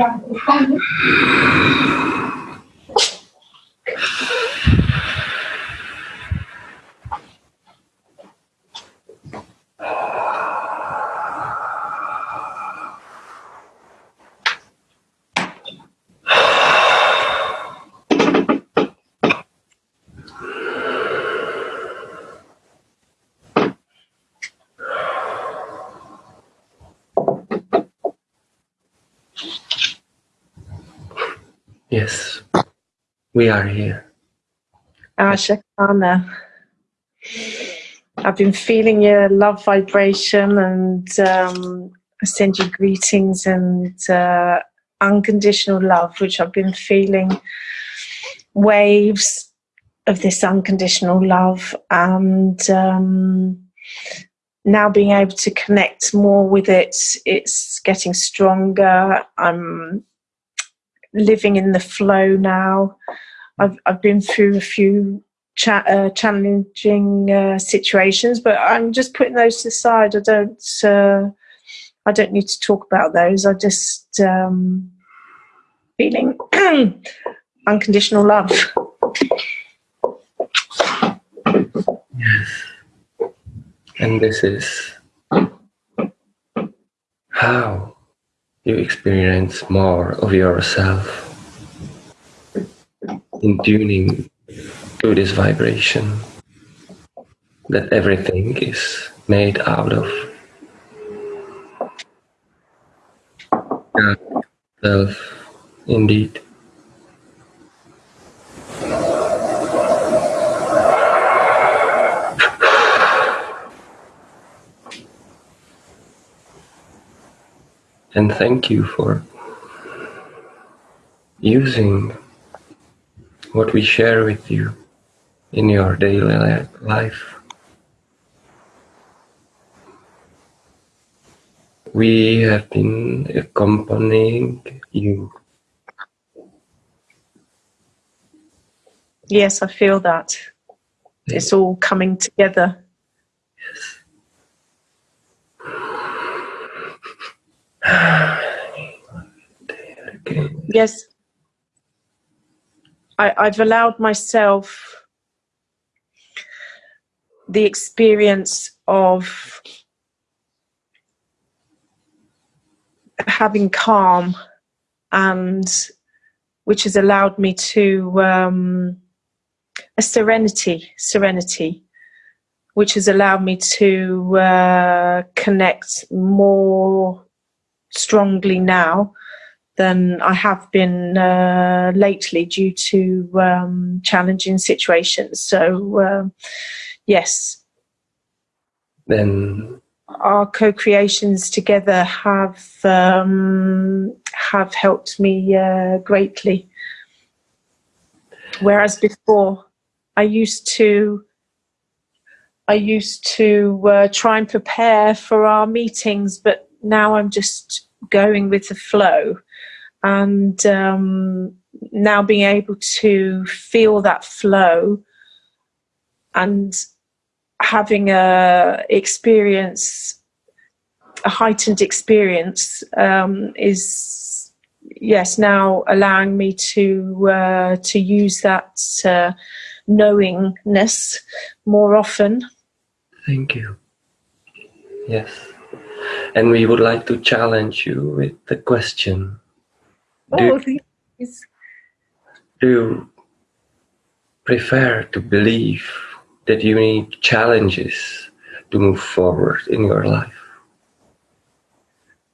Yes, we are here. Ashakana. I've been feeling your love vibration and um, I send you greetings and uh, unconditional love, which I've been feeling waves of this unconditional love and um, now being able to connect more with it, it's getting stronger. I'm living in the flow now. I've I've been through a few cha uh, challenging uh, situations, but I'm just putting those aside. I don't uh, I don't need to talk about those. I just um, feeling unconditional love. Yes, and this is how you experience more of yourself in tuning to this vibration that everything is made out of. Self, indeed. and thank you for using what we share with you in your daily life. We have been accompanying you. Yes, I feel that. It's all coming together. Yes. I, I've allowed myself the experience of having calm and which has allowed me to um, a serenity serenity which has allowed me to uh, connect more strongly now than I have been uh, lately due to um, challenging situations. So, uh, yes. Then our co-creations together have um, have helped me uh, greatly. Whereas before, I used to I used to uh, try and prepare for our meetings, but now I'm just going with the flow and um, now being able to feel that flow and having a experience a heightened experience um, is yes now allowing me to uh, to use that uh, knowingness more often. Thank you. Yes. And we would like to challenge you with the question do, oh, do you prefer to believe that you need challenges to move forward in your life?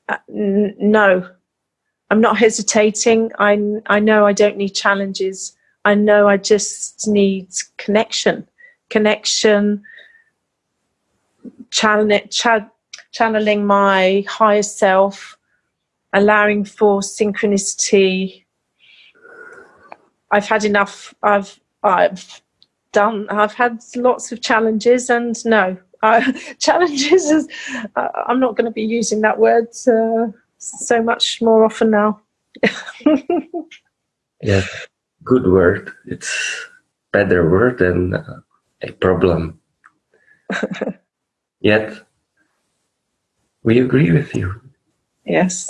Uh, no, I'm not hesitating. I, I know I don't need challenges. I know I just need connection, connection, channel, channeling my higher self, allowing for synchronicity. I've had enough. I've I've done. I've had lots of challenges, and no, uh, challenges. Is, uh, I'm not going to be using that word uh, so much more often now. yeah, good word. It's better word than uh, a problem. Yet, we agree with you. Yes.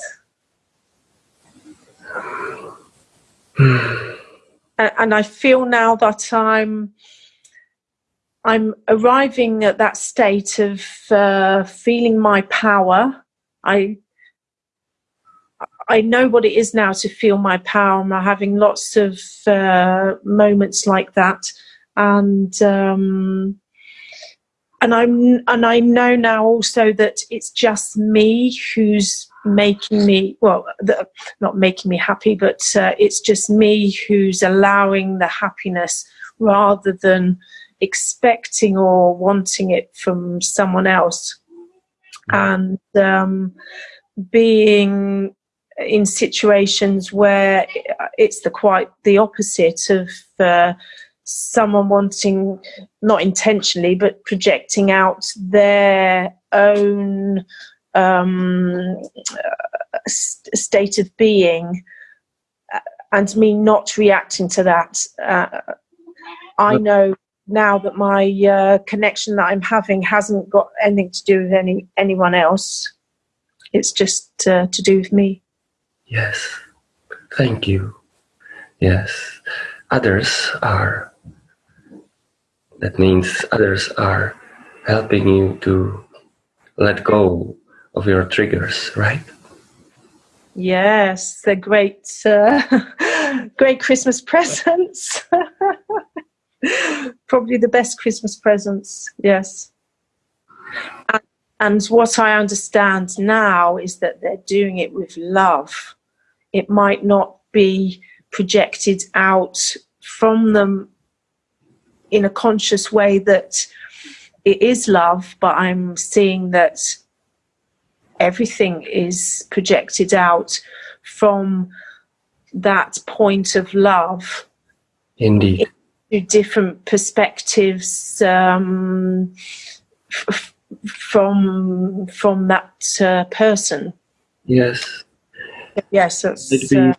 and I feel now that I'm I'm arriving at that state of uh, feeling my power. I I know what it is now to feel my power. I'm having lots of uh, moments like that, and um, and I'm and I know now also that it's just me who's making me well, the, not making me happy, but uh, it's just me who's allowing the happiness rather than expecting or wanting it from someone else, and um, being in situations where it's the quite the opposite of uh, someone wanting not intentionally but projecting out their own um, state of being uh, and me not reacting to that uh, i know now that my uh, connection that i'm having hasn't got anything to do with any anyone else it's just uh, to do with me Yes, thank you. Yes, others are. That means others are helping you to let go of your triggers, right? Yes, they're great, uh, great Christmas presents. Probably the best Christmas presents. Yes. And, and what I understand now is that they're doing it with love it might not be projected out from them in a conscious way that it is love, but I'm seeing that everything is projected out from that point of love. Indeed. To different perspectives um, from from that uh, person. Yes, Yes, it's uh,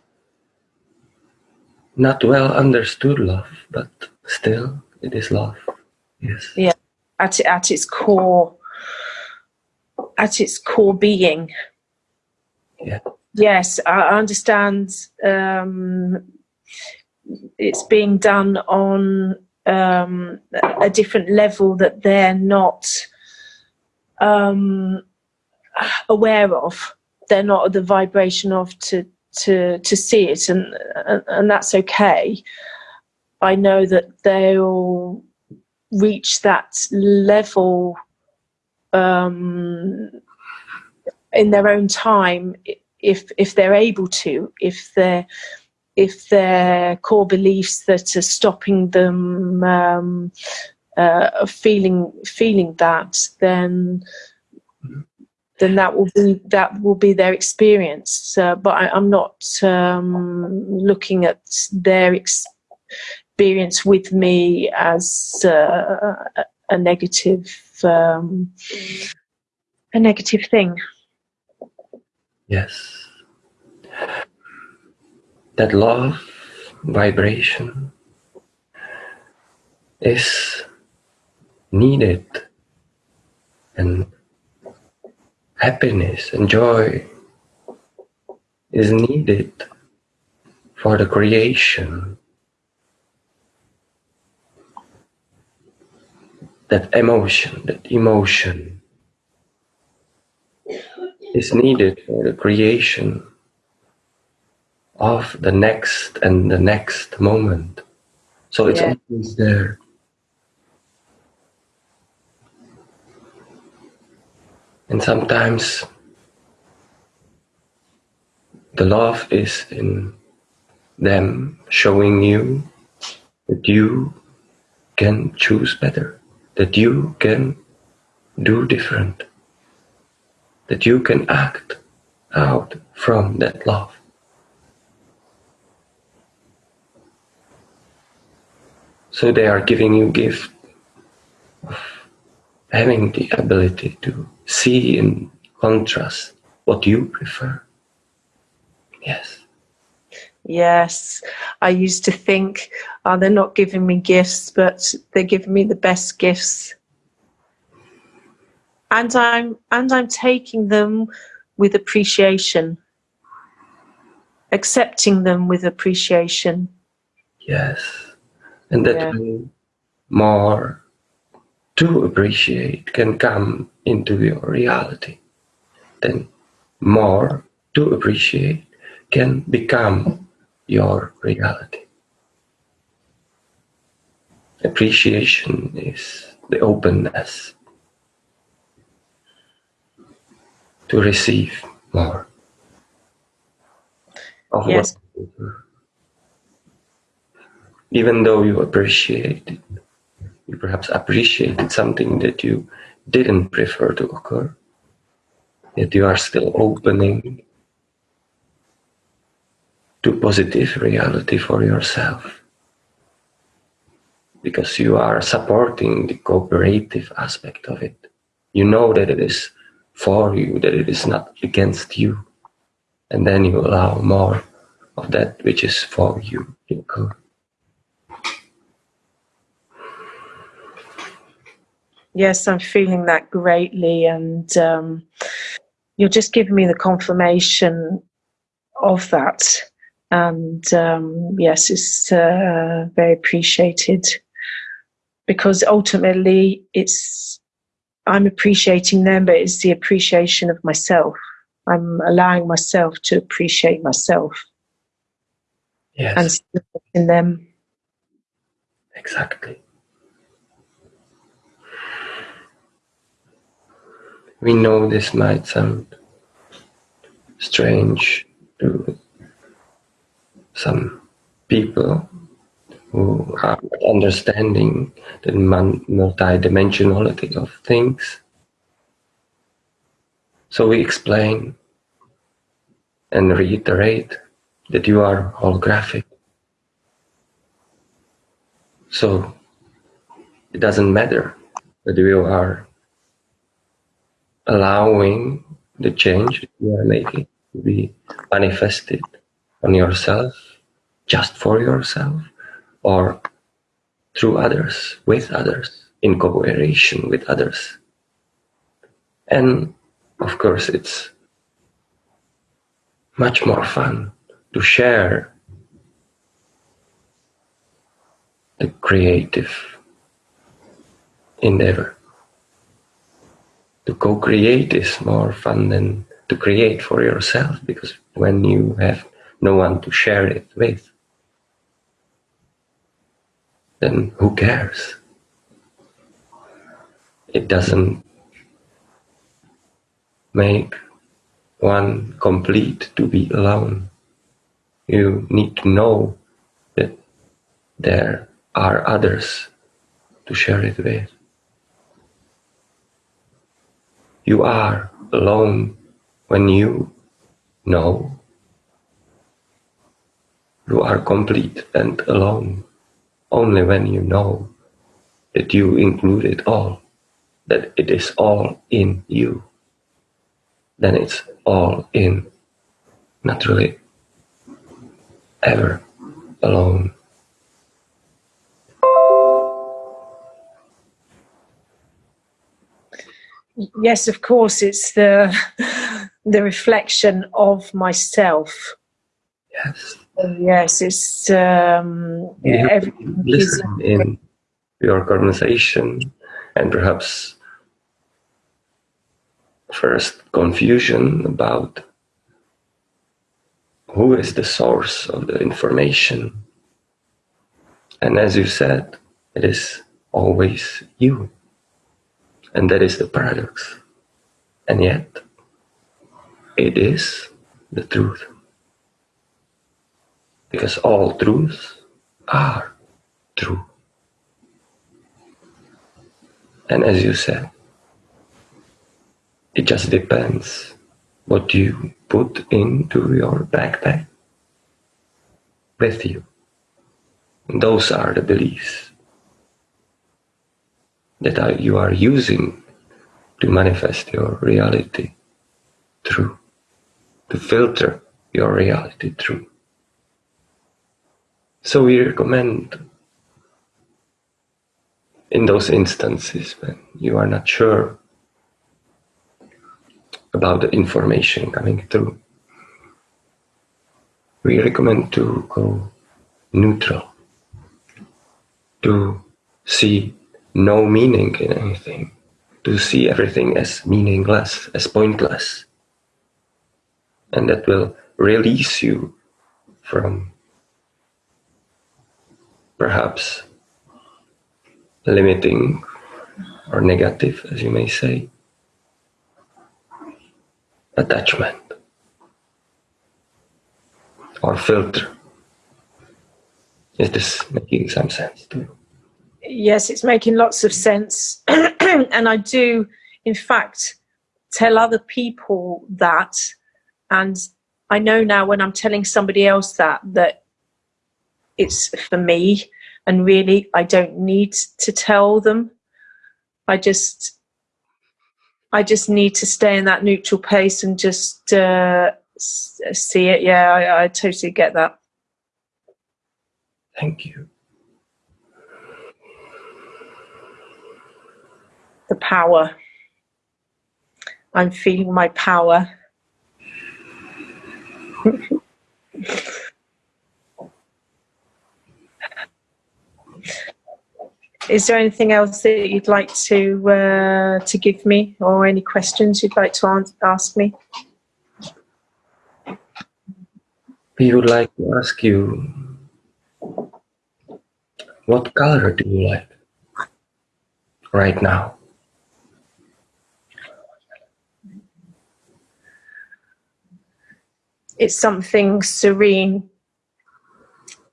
not well understood love, but still it is love. Yes. Yeah, at at its core, at its core being. Yeah. Yes, I understand. Um, it's being done on um, a different level that they're not um, aware of they're not at the vibration of to to to see it, and and, and that's okay. I know that they'll reach that level um, in their own time if if they're able to if they're if their core beliefs that are stopping them um, uh, feeling feeling that then then that will be that will be their experience. Uh, but I, am not um, looking at their experience with me as uh, a negative um, a negative thing. Yes, that love vibration is needed and happiness and joy is needed for the creation. That emotion, that emotion is needed for the creation of the next and the next moment. So it's yeah. always there. And sometimes the love is in them showing you that you can choose better, that you can do different, that you can act out from that love. So they are giving you gift of having the ability to see in contrast what you prefer. Yes. Yes. I used to think, oh, they're not giving me gifts, but they're giving me the best gifts. And I'm and I'm taking them with appreciation. Accepting them with appreciation. Yes. And that Yeah. more to appreciate can come into your reality. Then more to appreciate can become your reality. Appreciation is the openness to receive more of Yes. even though you appreciate it, you perhaps appreciated something that you didn't prefer to occur, yet you are still opening to positive reality for yourself. Because you are supporting the cooperative aspect of it. You know that it is for you, that it is not against you. And then you allow more of that which is for you to occur. Yes, I'm feeling that greatly, and um, you're just giving me the confirmation of that. And um, yes, it's uh, very appreciated because ultimately it's I'm appreciating them, but it's the appreciation of myself. I'm allowing myself to appreciate myself Yes. and supporting them. Exactly. We know this might sound strange to some people who are understanding the multidimensionality of things. So we explain and reiterate that you are holographic. So it doesn't matter whether you are allowing the change you are making to be manifested on yourself, just for yourself, or through others, with others, in cooperation with others. And of course, it's much more fun to share the creative endeavor. To co create is more fun than to create for yourself because when you have no one to share it with, then who cares? It doesn't make one complete to be alone. You need to know that there are others to share it with. You are alone when you know you are complete and alone only when you know that you include it all, that it is all in you. Then it's all in, not really ever alone. Yes, of course, it's the the reflection of myself. Yes. Yes, it's um, You listen in your conversation and perhaps first confusion about who is the source of the information. And as you said, it is always you. And that is the paradox. And yet, it is the truth. Because all truths are true. And as you said, it just depends what you put into your backpack with you. And those are the beliefs that you are using to manifest your reality through, to filter your reality through. So we recommend in those instances when you are not sure about the information coming through, we recommend to go neutral, to see no meaning in anything, to see everything as meaningless, as pointless. And that will release you from perhaps limiting or negative, as you may say, attachment or filter. Is this making some sense to you? Yes, it's making lots of sense. and I do, in fact, tell other people that. And I know now when I'm telling somebody else that, that it's for me. And really, I don't need to tell them. I just, I just need to stay in that neutral pace and just uh, see it. Yeah, I, I totally get that. Thank you. The power. I'm feeling my power. Is there anything else that you'd like to uh, to give me, or any questions you'd like to ask me? We would like to ask you, what color do you like right now? It's something serene.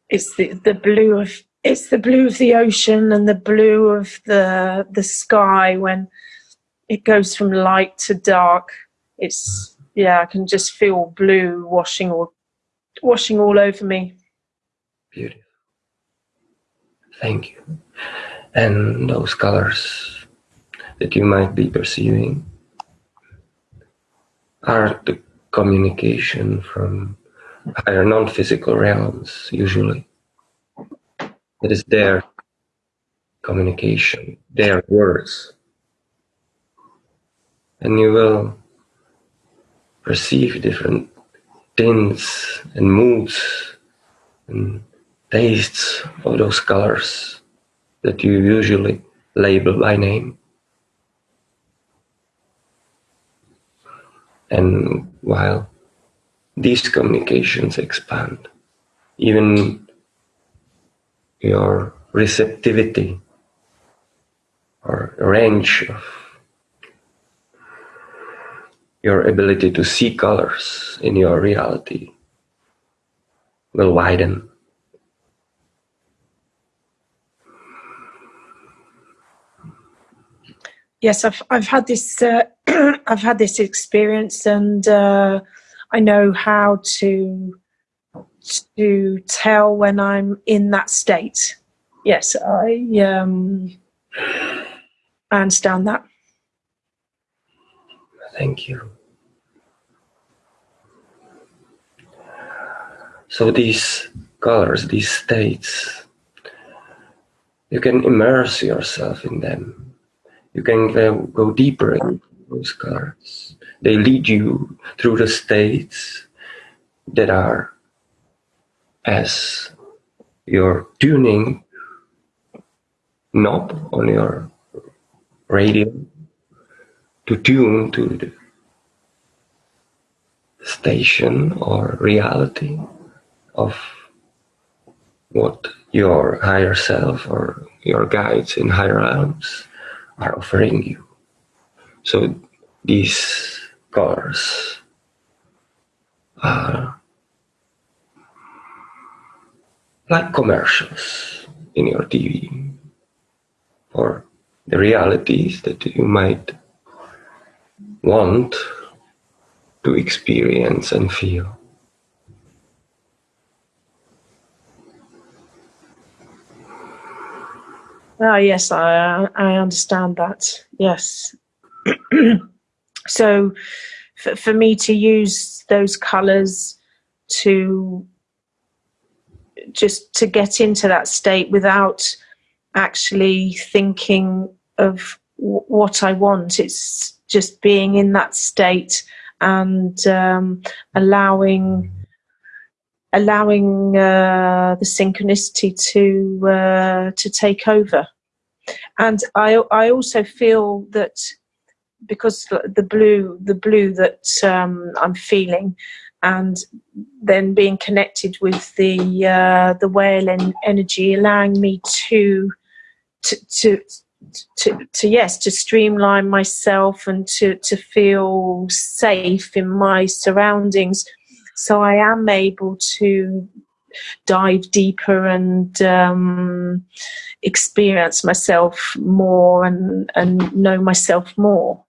It's the, the blue of it's the blue of the ocean and the blue of the the sky when it goes from light to dark. It's yeah, I can just feel blue washing all washing all over me. Beautiful. Thank you. And those colors that you might be perceiving are the communication from higher non-physical realms usually it is their communication, their words. And you will perceive different tints and moods and tastes of those colors that you usually label by name. And while these communications expand, even your receptivity or range of your ability to see colors in your reality will widen. Yes, I've I've had this uh, I've had this experience, and uh, I know how to to tell when I'm in that state. Yes, I um, I understand that. Thank you. So these colors, these states, you can immerse yourself in them. You can go deeper in those colors. They lead you through the states that are as your tuning knob on your radio to tune to the station or reality of what your higher self or your guides in higher realms are offering you. So these colors are like commercials in your TV or the realities that you might want to experience and feel. Ah, yes, I I understand that. Yes. so, for, for me to use those colours to just to get into that state without actually thinking of w- what I want. It's just being in that state and um, allowing allowing uh, the synchronicity to uh, to take over. And I I also feel that because the blue the blue that um, I'm feeling and then being connected with the uh, the whale en- energy allowing me to to, to to, to yes to streamline myself and to to feel safe in my surroundings. So i am able to dive deeper and um, experience myself more and and know myself more.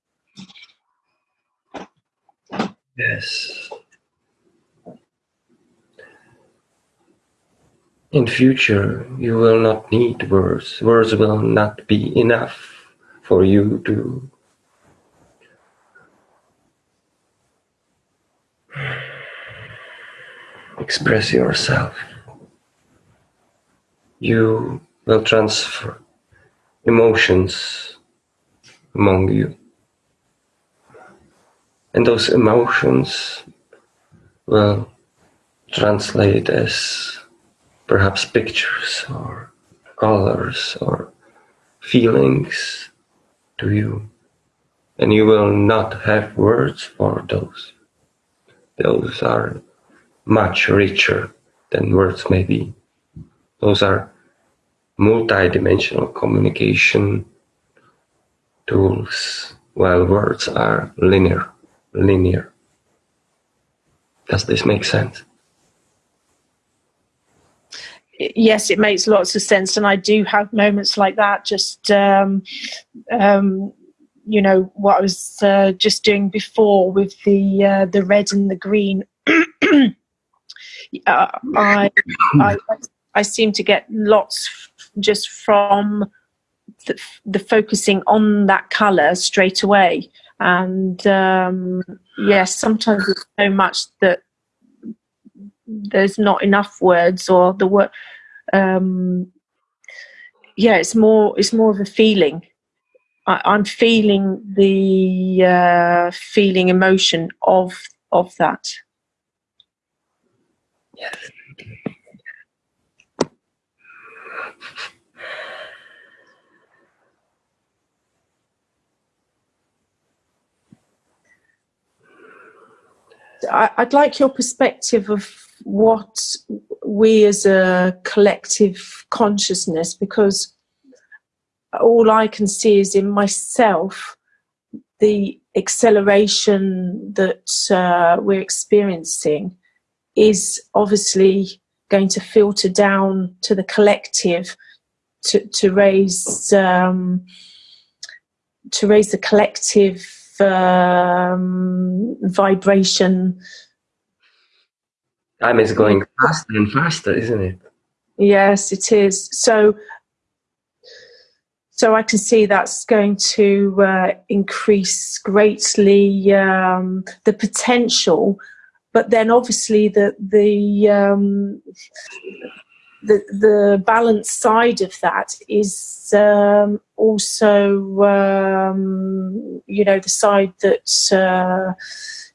Yes In future, you will not need words. Words will not be enough for you to express yourself. You will transfer emotions among you. And those emotions will translate as perhaps pictures or colors or feelings to you. And you will not have words for those. Those are much richer than words may be. Those are multidimensional communication tools, while words are linear. Linear. Does this make sense? Yes, it makes lots of sense, and I do have moments like that. Just um, um, you know what I was uh, just doing before with the uh, the red and the green. uh, I, I I seem to get lots just from the, the focusing on that color straight away, and um, yes, sometimes it's so much that there's not enough words or the word um yeah it's more it's more of a feeling. I, i'm feeling the uh feeling emotion of of that. Yes I'd like your perspective of what we as a collective consciousness, because all I can see is in myself the acceleration that uh, we're experiencing is obviously going to filter down to the collective to, to raise um, to raise the collective um, vibration Time is going faster and faster, isn't it? Yes, it is. So, so I can see that's going to uh, increase greatly um, the potential, but then obviously the the um, the the balance side of that is um, also um, you know the side that uh,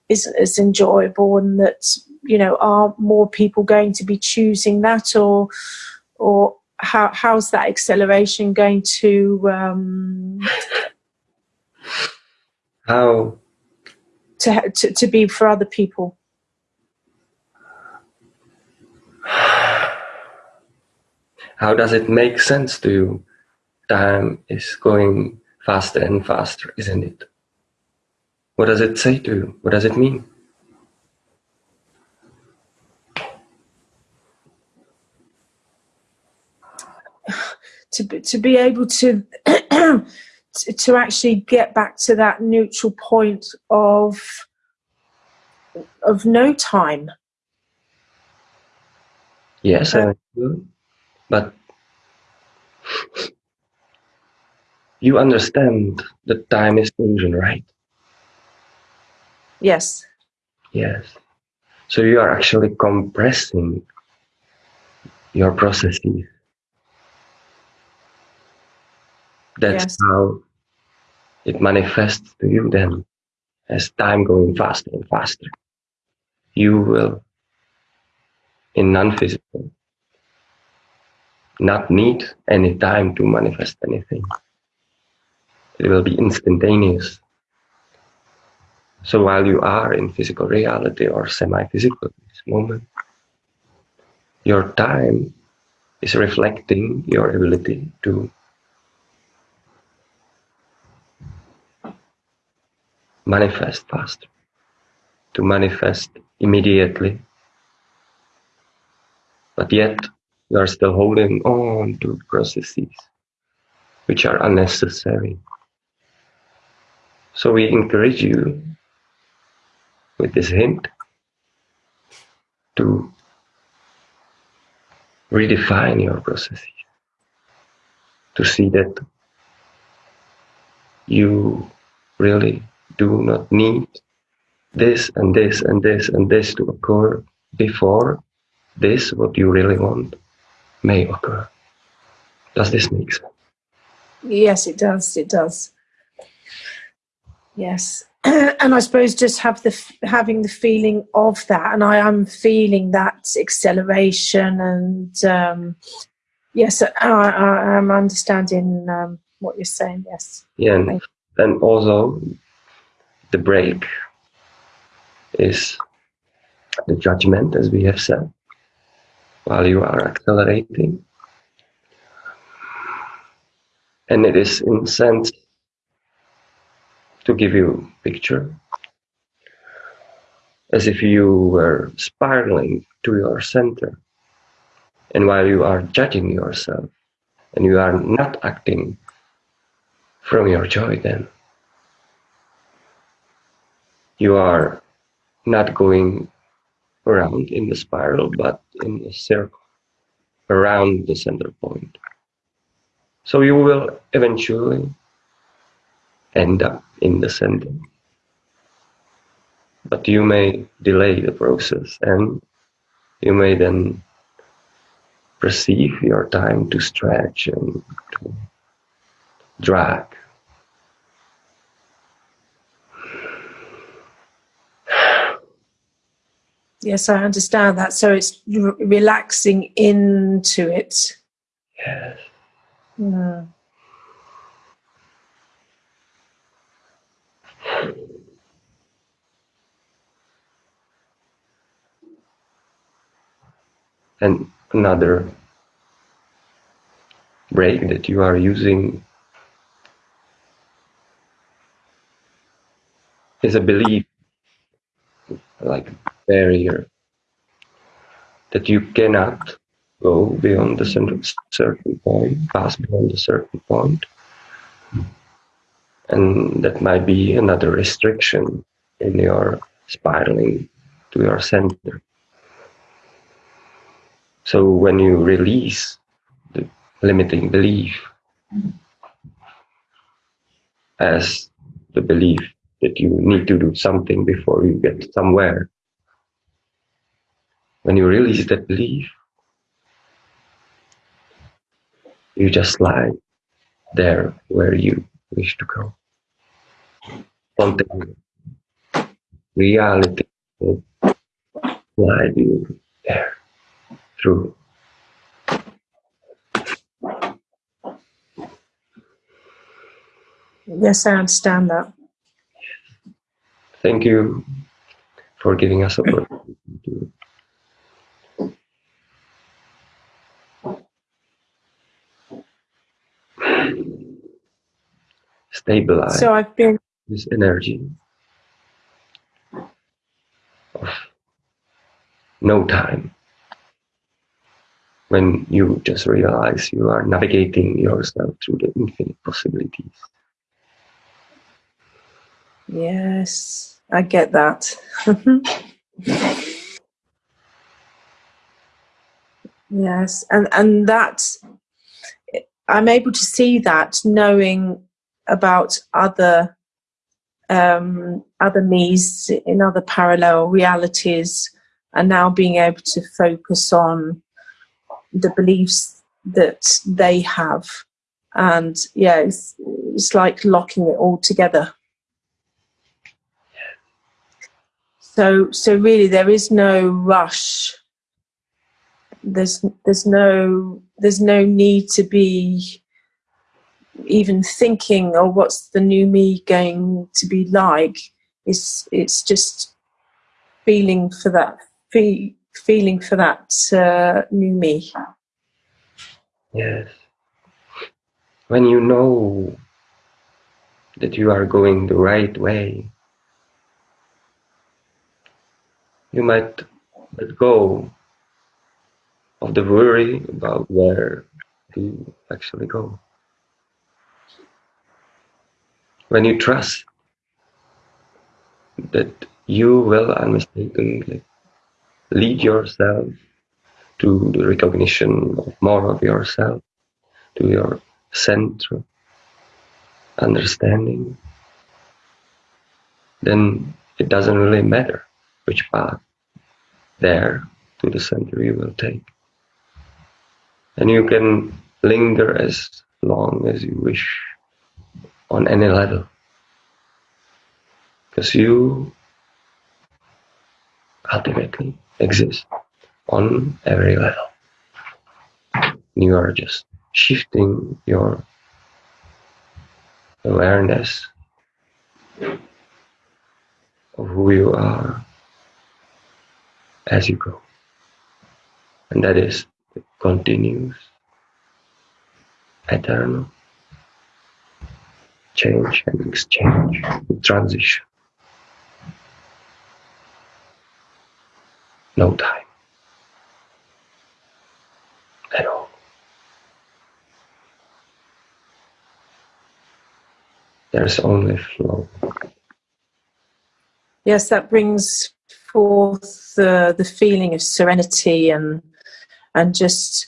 is is enjoyable and that you know are more people going to be choosing that or or how how's that acceleration going to um, how? to, to to be for other people? How does it make sense to you? Time is going faster and faster isn't it? What does it say to you? What does it mean to be, to be able to, to to actually get back to that neutral point of of no time. Yes, I uh, do. But you understand that time is illusion, right? Yes. Yes. So you are actually compressing your processes. That's Yes. how it manifests to you then as time going faster and faster. You will, in non physical, not need any time to manifest anything. It will be instantaneous. So while you are in physical reality or semi physical at this moment, your time is reflecting your ability to manifest faster, to manifest immediately. But yet, you are still holding on to processes which are unnecessary. So we encourage you with this hint to redefine your processes, to see that you really do not need this and this and this and this to occur before this, what you really want, may occur. Does this make sense? Yes, it does. It does. Yes. and I suppose just have the f- having the feeling of that, and I am feeling that acceleration, and um, yes, I, I, I'm understanding um, what you're saying. Yes. Yeah, and then also the brake is the judgment, as we have said, while you are accelerating. And it is in sense to give you picture as if you were spiraling to your center. And while you are judging yourself and you are not acting from your joy, then you are not going around in the spiral, but in a circle around the center point. So you will eventually end up in the center. But you may delay the process and you may then perceive your time to stretch and to drag. Yes, I understand that. So it's r- relaxing into it. Yes. Mm. And another brake that you are using is a belief, like barrier, that you cannot go beyond the certain point, pass beyond a certain point. And that might be another restriction in your spiraling to your center. So when you release the limiting belief as the belief that you need to do something before you get somewhere, when you release that belief, you just lie there where you wish to go. Spontaneous reality will guide you there through. Yes, I understand that. Thank you for giving us opportunity to stabilize So I've been this energy of no time when you just realize you are navigating yourself through the infinite possibilities. Yes, I get that. yes, and and that I'm able to see that, knowing about other um, other me's in other parallel realities, and now being able to focus on the beliefs that they have, and yeah, it's, it's like locking it all together. So, so really, there is no rush. There's, there's no, there's no need to be even thinking, "Oh, what's the new me going to be like?" It's, it's just feeling for that, fe- feeling for that uh, new me. Yes. When you know that you are going the right way, you might let go of the worry about where to actually go. When you trust that you will unmistakably lead yourself to the recognition of more of yourself, to your central understanding, then it doesn't really matter which path there to the center you will take. And you can linger as long as you wish on any level. Because you ultimately exist on every level. You are just shifting your awareness of who you are as you go. And that is the continuous, eternal change and exchange, transition. No time at all. There's only flow. Yes, that brings forth the the feeling of serenity and and just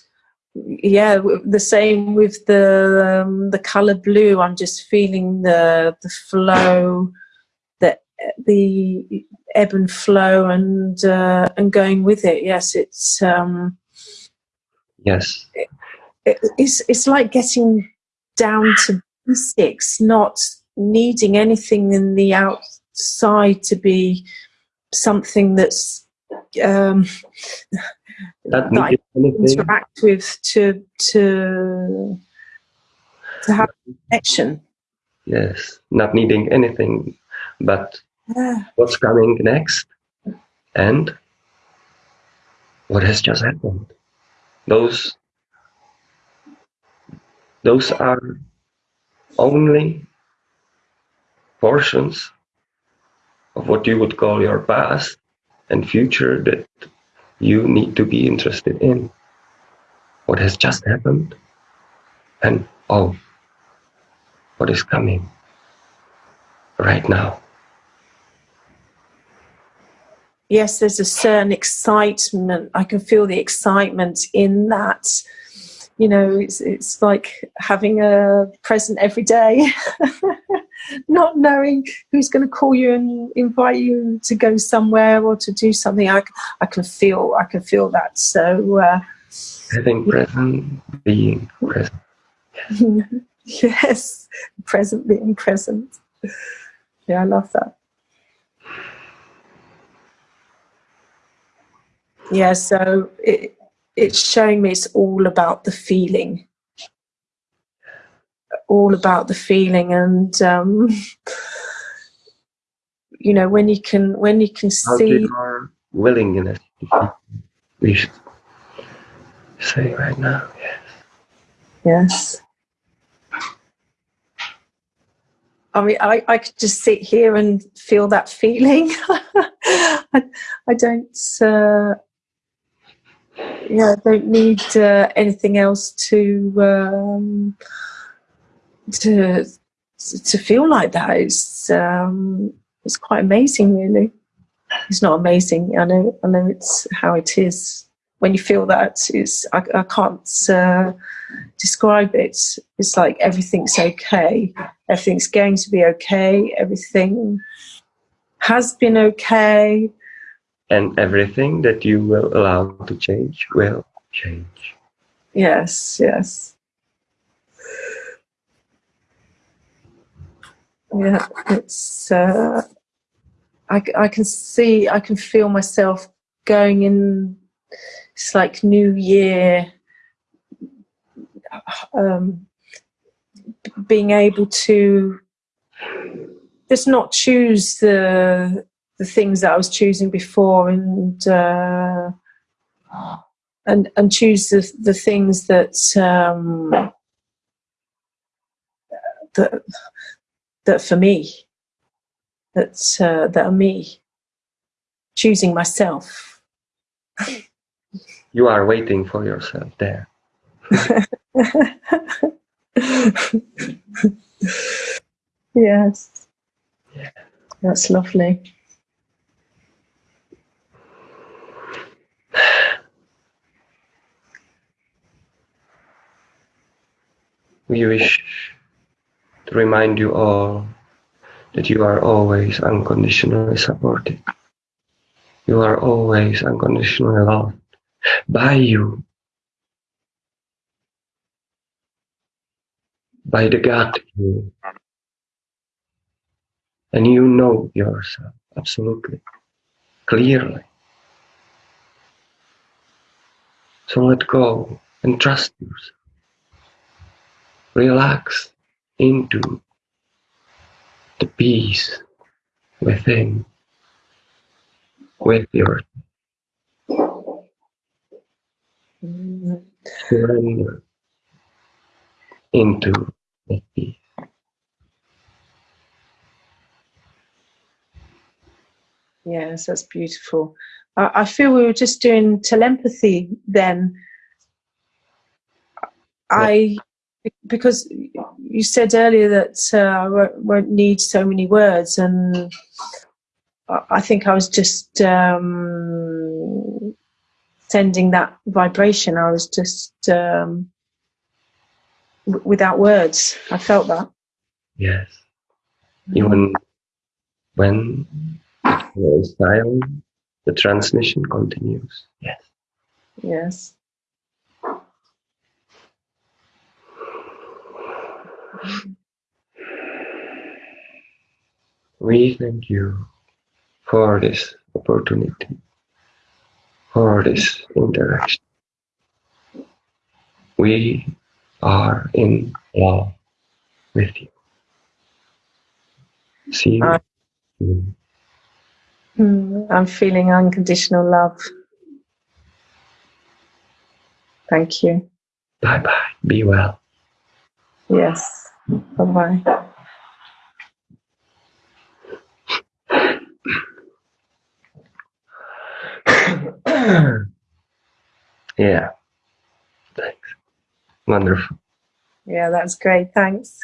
yeah the same with the um, the color blue. I'm just feeling the the flow the the ebb and flow and uh, and going with it. Yes it's um yes. it, it, it's it's like getting down to basics not needing anything in the outside to be something that's um, that, that I interact with to to to have connection. Yes, not needing anything, but yeah. what's coming next and what has just happened. Those those are only portions of what you would call your past and future that you need to be interested in. What has just happened and oh, what is coming right now. Yes, there's a certain excitement. I can feel the excitement in that you know it's it's like having a present every day not knowing who's going to call you and invite you to go somewhere or to do something. I, I can feel i can feel that. So uh, having present being present. Yes present being present. Yeah i love that. Yeah so it, it's showing me it's all about the feeling all about the feeling and um, you know when you can when you can How see your willingness we should say right now yes yes I mean, I, I could just sit here and feel that feeling. I, I don't, uh, yeah, I don't need uh, anything else to um, to to feel like that. It's um, it's quite amazing, really. It's not amazing. I know. I know it's how it is. when you feel that it's I, I can't uh, describe it. It's like everything's okay. Everything's going to be okay. Everything has been okay. And everything that you will allow to change will change. Yes, yes. Yeah, it's. Uh, I, I can see, I can feel myself going in. It's like New Year. Um, being able to just not choose the the things that I was choosing before, and uh, and and choose the the things that um, that that for me that uh, that are me choosing myself. You are waiting for yourself there. yes. Yeah. That's lovely. We wish to remind you all that you are always unconditionally supported. You are always unconditionally loved by you, by the God you. And you know yourself absolutely, clearly. So let go and trust yourself. Relax into the peace within, with your surrender into the peace. Yes, that's beautiful. I, I feel we were just doing telepathy then. I because you said earlier that uh, I won't, won't, need so many words, and I think I was just um, sending that vibration. I was just um, w- without words. I felt that. Yes. Even when it is silent, the transmission continues. Yes. Yes. We thank you for this opportunity, for this interaction. We are in love with you. See you. Uh, soon. Hmm, I'm feeling unconditional love. Thank you. Bye bye. Be well. Yes. Bye bye. yeah. Thanks. Wonderful. Yeah, that's great. Thanks.